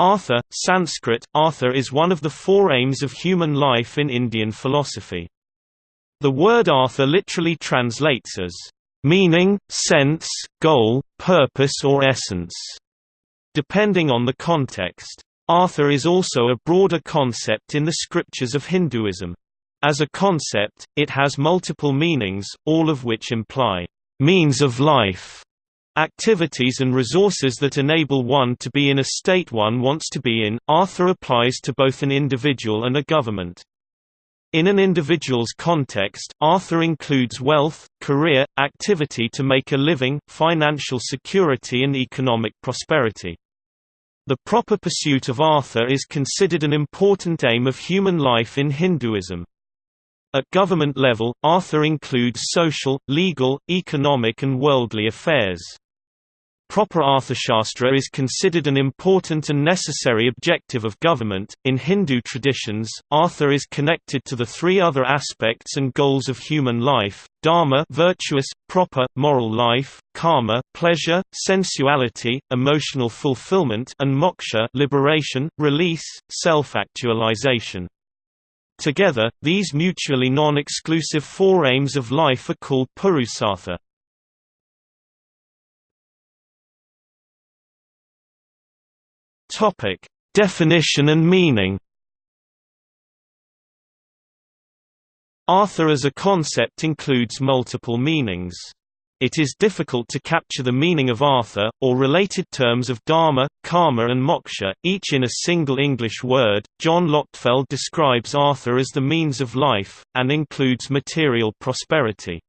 Artha, Sanskrit, Artha is one of the four aims of human life in Indian philosophy. The word Artha literally translates as meaning, sense, goal, purpose or essence, depending on the context. Artha is also a broader concept in the scriptures of Hinduism. As a concept, it has multiple meanings, all of which imply means of life Activities and resources that enable one to be in a state one wants to be in. Artha applies to both an individual and a government. In an individual's context, Artha includes wealth, career, activity to make a living, financial security and economic prosperity. The proper pursuit of Artha is considered an important aim of human life in Hinduism. At government level, Artha includes social, legal, economic and worldly affairs. Proper Arthashastra is considered an important and necessary objective of government. In Hindu traditions, Artha is connected to the three other aspects and goals of human life: dharma, virtuous, proper, moral life; kama, pleasure, sensuality, emotional fulfillment; and moksha, liberation, release, self-actualization. Together, these mutually non-exclusive four aims of life are called purusartha. Topic: Definition and meaning. Artha as a concept includes multiple meanings. It is difficult to capture the meaning of Artha, or related terms of dharma, Kama, and moksha, each in a single English word. John Lochtefeld describes Artha as the means of life, and includes material prosperity.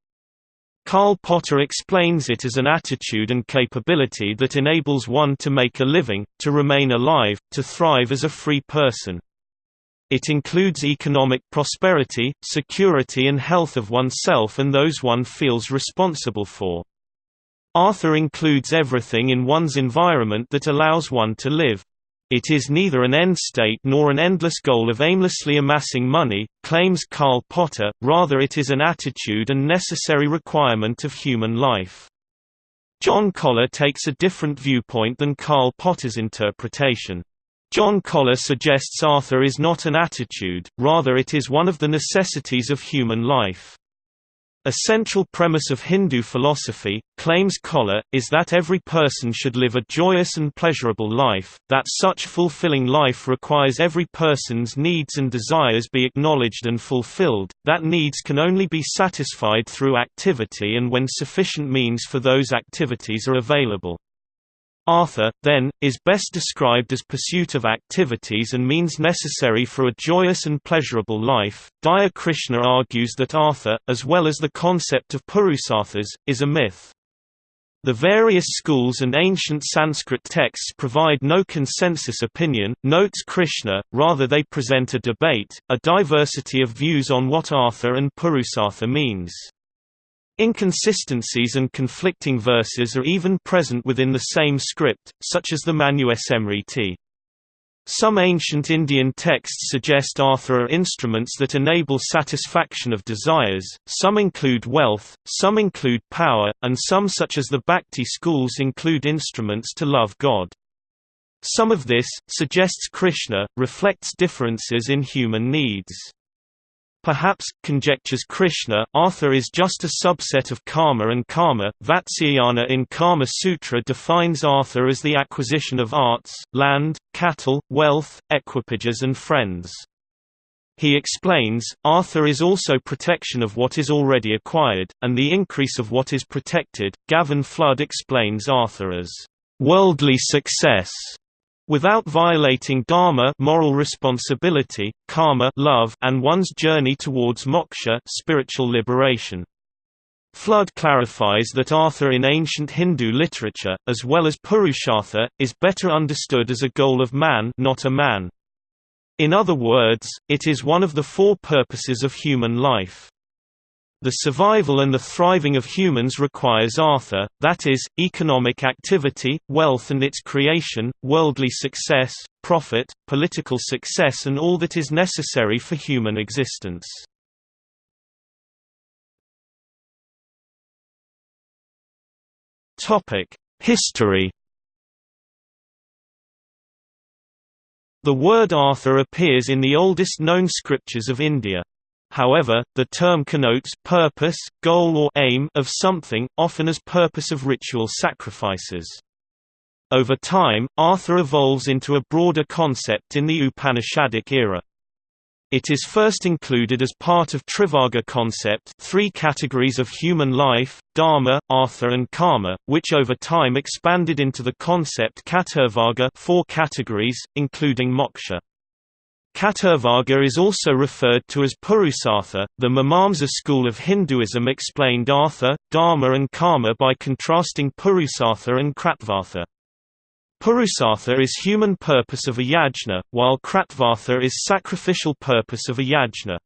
Karl Potter explains it as an attitude and capability that enables one to make a living, to remain alive, to thrive as a free person. It includes economic prosperity, security and health of oneself and those one feels responsible for. Artha includes everything in one's environment that allows one to live. It is neither an end state nor an endless goal of aimlessly amassing money, claims Karl Potter, rather it is an attitude and necessary requirement of human life. John Koller takes a different viewpoint than Karl Potter's interpretation. John Koller suggests Artha is not an attitude, rather it is one of the necessities of human life. A central premise of Hindu philosophy, claims Koller, is that every person should live a joyous and pleasurable life, that such fulfilling life requires every person's needs and desires be acknowledged and fulfilled, that needs can only be satisfied through activity and when sufficient means for those activities are available. Artha, then, is best described as pursuit of activities and means necessary for a joyous and pleasurable life. Daya Krishna argues that Artha, as well as the concept of Purusarthas, is a myth. The various schools and ancient Sanskrit texts provide no consensus opinion, notes Krishna, rather they present a debate, a diversity of views on what Artha and Purusartha means. Inconsistencies and conflicting verses are even present within the same script, such as the Manusmriti. Some ancient Indian texts suggest Artha are instruments that enable satisfaction of desires, some include wealth, some include power, and some such as the Bhakti schools include instruments to love God. Some of this, suggests Krishna, reflects differences in human needs. Perhaps, conjectures Krishna, Artha is just a subset of karma and karma. Vatsyayana in Kama Sutra defines Artha as the acquisition of arts, land, cattle, wealth, equipages and friends. He explains, Artha is also protection of what is already acquired, and the increase of what is protected. Gavin Flood explains Artha as worldly success without violating dharma moral responsibility, kama love, and one's journey towards moksha spiritual liberation. Flood clarifies that Artha in ancient Hindu literature, as well as Purushartha, is better understood as a goal of man not a man. In other words, it is one of the four purposes of human life. The survival and the thriving of humans requires Artha, that is, economic activity, wealth and its creation, worldly success, profit, political success and all that is necessary for human existence. History The word Artha appears in the oldest known scriptures of India. However, the term connotes purpose, goal or aim of something, often as purpose of ritual sacrifices. Over time, Artha evolves into a broader concept in the Upanishadic era. It is first included as part of Trivarga concept three categories of human life, dharma, artha and kama, which over time expanded into the concept Chaturvarga four categories, including moksha. Chaturvarga is also referred to as Purusartha. The Mimamsa school of Hinduism explained artha, dharma and kama by contrasting Purusartha and Kratvartha. Purusartha is human purpose of a yajna, while Kratvartha is sacrificial purpose of a yajna.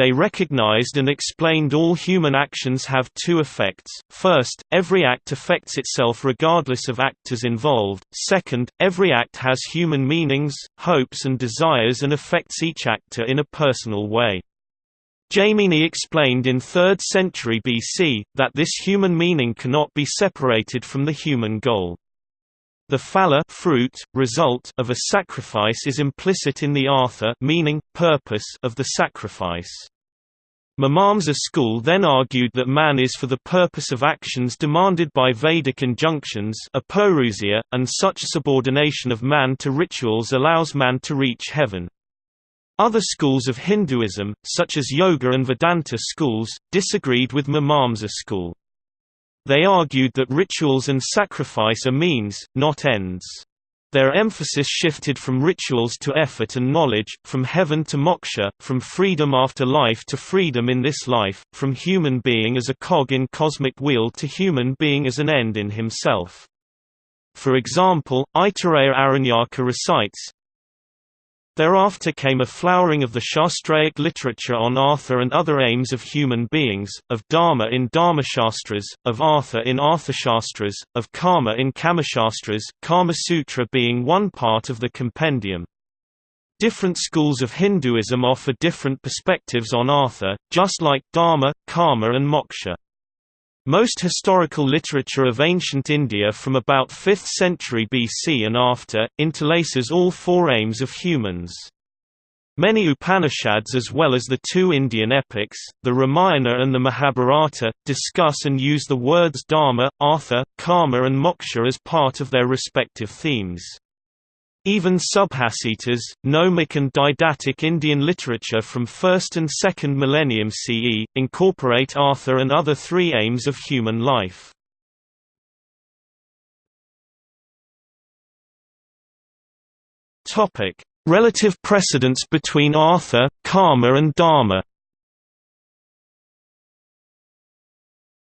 They recognized and explained all human actions have two effects, first, every act affects itself regardless of actors involved, second, every act has human meanings, hopes and desires and affects each actor in a personal way. Jaimini explained in 3rd century BC, that this human meaning cannot be separated from the human goal. The phala fruit, result of a sacrifice is implicit in the artha meaning, purpose of the sacrifice. Mimamsa school then argued that man is for the purpose of actions demanded by Vedic injunctions and such subordination of man to rituals allows man to reach heaven. Other schools of Hinduism, such as Yoga and Vedanta schools, disagreed with Mimamsa school. They argued that rituals and sacrifice are means, not ends. Their emphasis shifted from rituals to effort and knowledge, from heaven to moksha, from freedom after life to freedom in this life, from human being as a cog in cosmic wheel to human being as an end in himself. For example, Aitareya Aranyaka recites, Thereafter came a flowering of the Shastraic literature on Artha and other aims of human beings, of Dharma in Dharmashastras, of Artha in Arthashastras, of Kama in Kamashastras, Kama Sutra being one part of the compendium. Different schools of Hinduism offer different perspectives on Artha, just like Dharma, Kama and Moksha. Most historical literature of ancient India from about 5th century BC and after, interlaces all four aims of humans. Many Upanishads as well as the two Indian epics, the Ramayana and the Mahabharata, discuss and use the words dharma, artha, kama and moksha as part of their respective themes. Even Subhasitas, gnomic and didactic Indian literature from 1st and 2nd millennium CE, incorporate Artha and other three aims of human life. Relative precedence between Artha, Kama and Dharma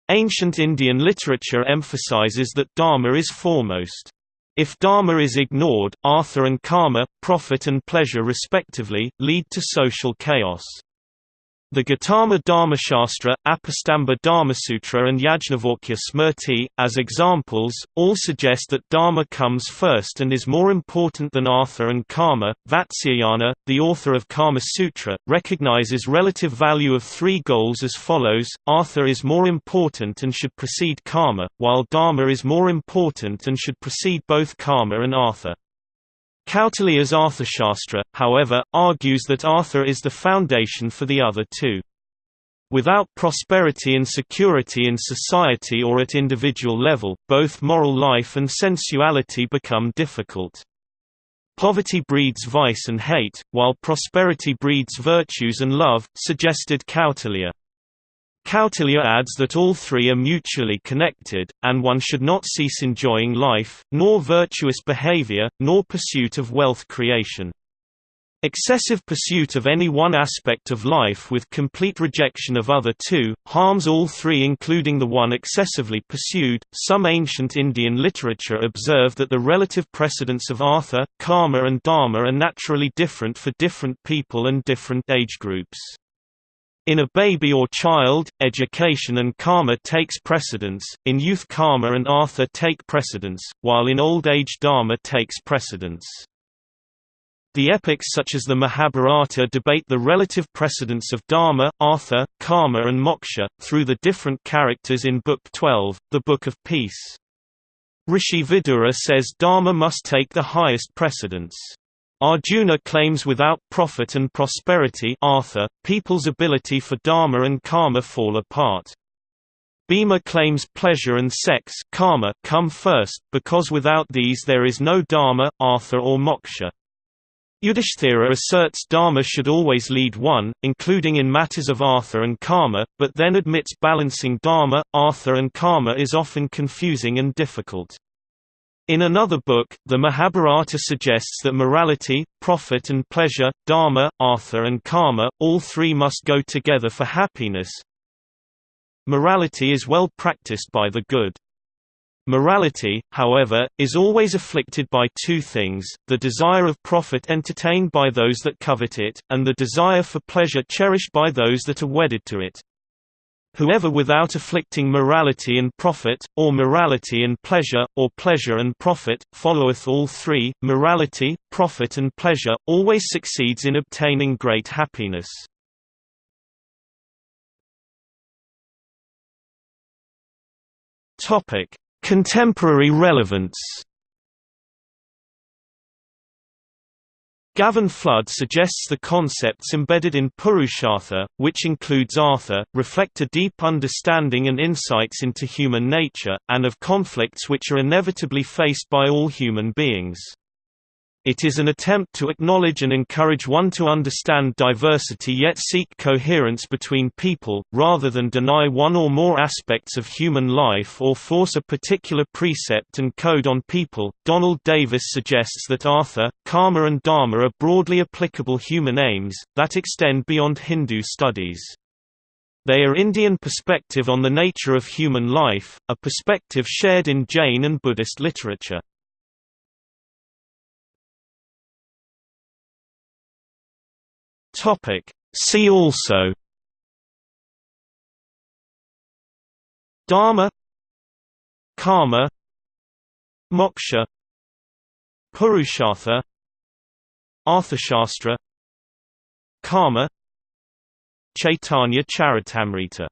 Ancient Indian literature emphasizes that Dharma is foremost. If dharma is ignored, artha and kama, profit and pleasure respectively, lead to social chaos. The Gautama Dharmashastra, Apastamba Dharmasutra and Yajnavalkya Smriti, as examples, all suggest that dharma comes first and is more important than artha and kama. Vatsyayana, the author of Kama Sutra, recognizes relative value of three goals as follows, artha is more important and should precede kama, while dharma is more important and should precede both kama and artha. Kautilya's Arthashastra, however, argues that Artha is the foundation for the other two. Without prosperity and security in society or at individual level, both moral life and sensuality become difficult. Poverty breeds vice and hate, while prosperity breeds virtues and love, suggested Kautilya. Kautilya adds that all three are mutually connected, and one should not cease enjoying life, nor virtuous behavior, nor pursuit of wealth creation. Excessive pursuit of any one aspect of life with complete rejection of other two, harms all three including the one excessively pursued. Some ancient Indian literature observe that the relative precedence of artha, kama and dharma are naturally different for different people and different age groups. In a baby or child, education and kama takes precedence, in youth kama and artha take precedence, while in old age dharma takes precedence. The epics such as the Mahabharata debate the relative precedence of dharma, artha, kama and moksha, through the different characters in Book 12, the Book of Peace. Rishi Vidura says dharma must take the highest precedence. Arjuna claims without profit and prosperity Artha, people's ability for dharma and kama fall apart. Bhima claims pleasure and sex kama come first, because without these there is no dharma, artha or moksha. Yudhishthira asserts dharma should always lead one, including in matters of artha and kama, but then admits balancing dharma, artha and kama is often confusing and difficult. In another book, the Mahabharata suggests that morality, profit and pleasure, dharma, artha and kama, all three must go together for happiness. Morality is well practiced by the good. Morality, however, is always afflicted by two things, the desire of profit entertained by those that covet it, and the desire for pleasure cherished by those that are wedded to it. Whoever without afflicting morality and profit, or morality and pleasure, or pleasure and profit, followeth all three, morality, profit and pleasure, always succeeds in obtaining great happiness. Contemporary relevance Gavin Flood suggests the concepts embedded in Purushartha, which includes Artha, reflect a deep understanding and insights into human nature, and of conflicts which are inevitably faced by all human beings. It is an attempt to acknowledge and encourage one to understand diversity yet seek coherence between people, rather than deny one or more aspects of human life or force a particular precept and code on people. Donald Davis suggests that Artha, Kama, and Dharma are broadly applicable human aims, that extend beyond Hindu studies. They are Indian perspective on the nature of human life, a perspective shared in Jain and Buddhist literature. Topic See also Dharma Kama Moksha Purushartha Arthashastra Karma Chaitanya Charitamrita